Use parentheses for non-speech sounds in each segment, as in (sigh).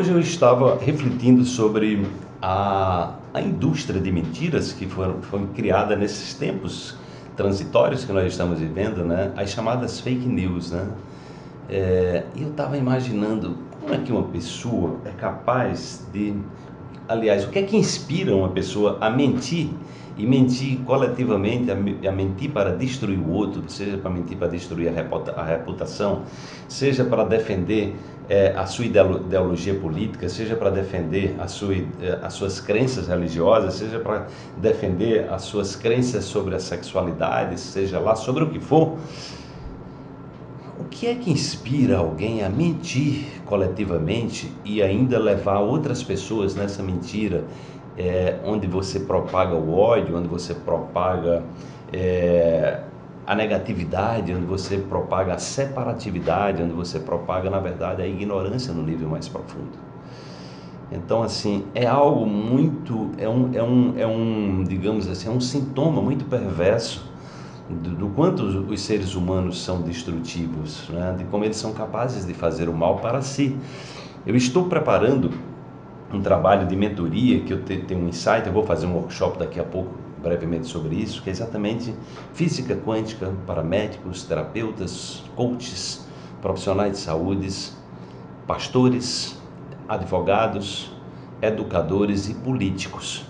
Hoje eu estava refletindo sobre a, a indústria de mentiras que foram, foi criada nesses tempos transitórios que nós estamos vivendo, né? as chamadas fake news. Né? É, eu estava imaginando como é que uma pessoa é capaz de. Aliás, o que é que inspira uma pessoa a mentir e mentir coletivamente, a, mentir para destruir o outro, seja para mentir para destruir a reputação, seja para defender a sua ideologia política, seja para defender sua, as suas crenças religiosas, seja para defender as suas crenças sobre a sexualidade, seja lá sobre o que for. Que é que inspira alguém a mentir coletivamente e ainda levar outras pessoas nessa mentira, é, onde você propaga o ódio, onde você propaga é, a negatividade, onde você propaga a separatividade, onde você propaga, na verdade, a ignorância no nível mais profundo. Então, assim, é algo muito, é um, é um, é um digamos assim, é um sintoma muito perverso do, do quanto os, os, seres humanos são destrutivos, né? de como eles são capazes de fazer o mal para si. Eu estou preparando um trabalho de mentoria que eu tenho um insight, eu vou fazer um workshop daqui a pouco brevemente sobre isso, que é exatamente física quântica para médicos, terapeutas, coaches, profissionais de saúde, pastores, advogados, educadores e políticos.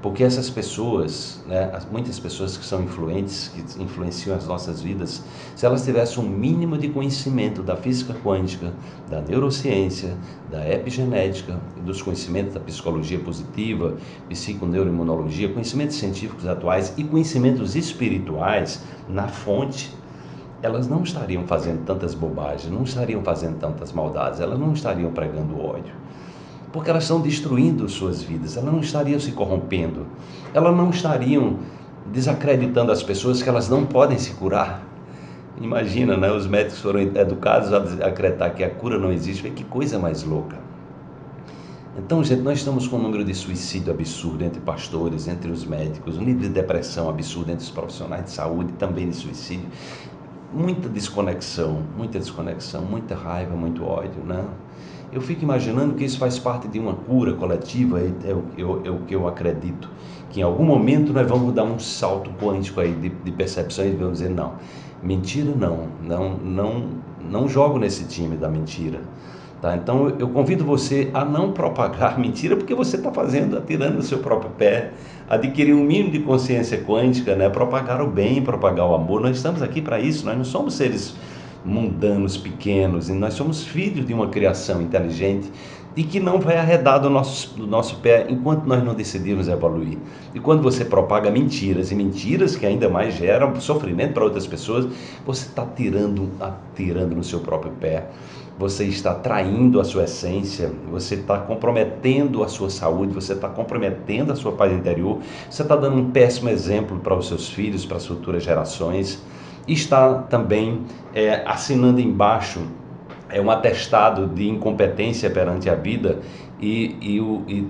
Porque essas pessoas, né, muitas pessoas que são influentes, que influenciam as nossas vidas, se elas tivessem um mínimo de conhecimento da física quântica, da neurociência, da epigenética, dos conhecimentos da psicologia positiva, psiconeuroimunologia, conhecimentos científicos atuais e conhecimentos espirituais na fonte, elas não estariam fazendo tantas bobagens, não estariam fazendo tantas maldades, elas não estariam pregando ódio porque elas estão destruindo suas vidas, elas não estariam se corrompendo, elas não estariam desacreditando as pessoas que elas não podem se curar. Imagina, né? Os médicos foram educados a acreditar que a cura não existe, que coisa mais louca. Então, gente, nós estamos com um número de suicídio absurdo entre pastores, entre os médicos, um nível de depressão absurdo entre os profissionais de saúde, também de suicídio. Muita desconexão, muita desconexão, muita raiva, muito ódio, né? Eu fico imaginando que isso faz parte de uma cura coletiva, é o, é o que eu acredito, que em algum momento nós vamos dar um salto quântico aí de, de percepção e vamos dizer, não, mentira não, não, não, não jogo nesse time da mentira. Tá? Então eu convido você a não propagar (laughs) mentira, porque você está fazendo, atirando o seu próprio pé, adquirir um mínimo de consciência quântica, né? propagar o bem, propagar o amor. Nós estamos aqui para isso, nós não somos seres mundanos pequenos, e nós somos filhos de uma criação inteligente e que não vai arredar do nosso, do nosso pé enquanto nós não decidirmos evoluir. E quando você propaga mentiras, e mentiras que ainda mais geram sofrimento para outras pessoas, você está tirando, atirando no seu próprio pé. Você está traindo a sua essência, você está comprometendo a sua saúde, você está comprometendo a sua paz interior, você está dando um péssimo exemplo para os seus filhos, para as futuras gerações está também é, assinando embaixo é um atestado de incompetência perante a vida e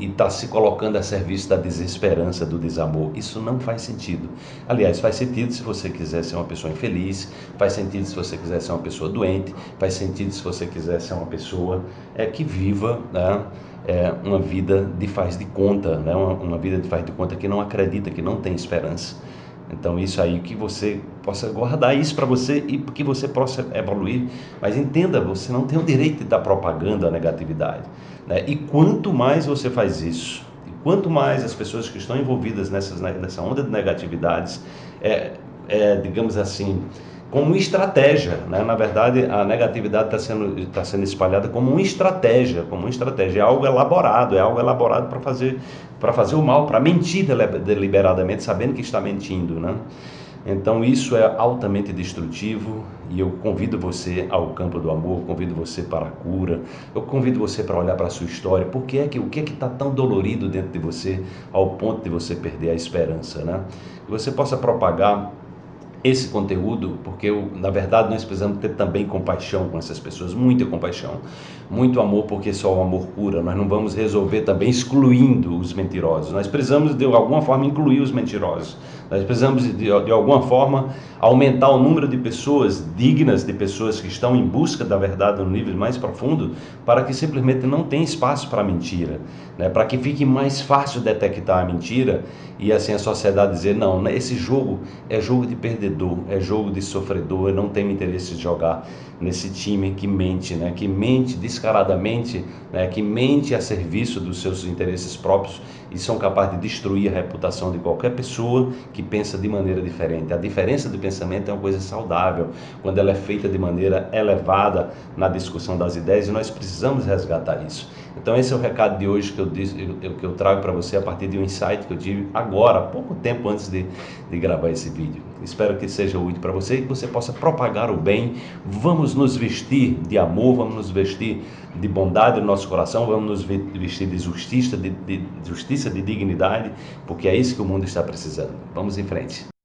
está se colocando a serviço da desesperança, do desamor. Isso não faz sentido. Aliás, faz sentido se você quiser ser uma pessoa infeliz, faz sentido se você quiser ser uma pessoa doente, faz sentido se você quiser ser uma pessoa é, que viva né, é, uma vida de faz de conta, né, uma, uma vida de faz de conta que não acredita, que não tem esperança. Então isso aí que você possa guardar isso para você e que você possa evoluir. Mas entenda, você não tem o direito de dar propaganda à negatividade. Né? E quanto mais você faz isso, e quanto mais as pessoas que estão envolvidas nessas, nessa onda de negatividades, é, é digamos assim, como estratégia. Né? Na verdade, a negatividade está sendo, tá sendo espalhada como uma estratégia, como uma estratégia, é algo elaborado, é algo elaborado para fazer, fazer o mal, para mentir deliberadamente, sabendo que está mentindo. Né? Então isso é altamente destrutivo e eu convido você ao campo do amor, convido você para a cura, eu convido você para olhar para a sua história, porque é que o que é que está tão dolorido dentro de você ao ponto de você perder a esperança, né? Que você possa propagar esse conteúdo, porque eu, na verdade nós precisamos ter também compaixão com essas pessoas, muita compaixão, muito amor, porque só o amor cura. Nós não vamos resolver também excluindo os mentirosos. Nós precisamos de alguma forma incluir os mentirosos. Nós precisamos de, de alguma forma aumentar o número de pessoas dignas, de pessoas que estão em busca da verdade no nível mais profundo, para que simplesmente não tenha espaço para mentira, né? para que fique mais fácil detectar a mentira e assim a sociedade dizer: não, né? esse jogo é jogo de perdedor, é jogo de sofredor, eu não tenho interesse de jogar nesse time que mente, né? que mente descaradamente, né? que mente a serviço dos seus interesses próprios e são capazes de destruir a reputação de qualquer pessoa que pensa de maneira diferente. A diferença de pensamento é uma coisa saudável, quando ela é feita de maneira elevada na discussão das ideias e nós precisamos resgatar isso. Então esse é o recado de hoje que eu, disse, eu, que eu trago para você a partir de um insight que eu tive agora, pouco tempo antes de, de gravar esse vídeo. Espero que seja útil para você e que você possa propagar o bem. Vamos nos vestir de amor, vamos nos vestir de bondade no nosso coração, vamos nos vestir de justiça, de, de justiça, de dignidade, porque é isso que o mundo está precisando. Vamos em frente.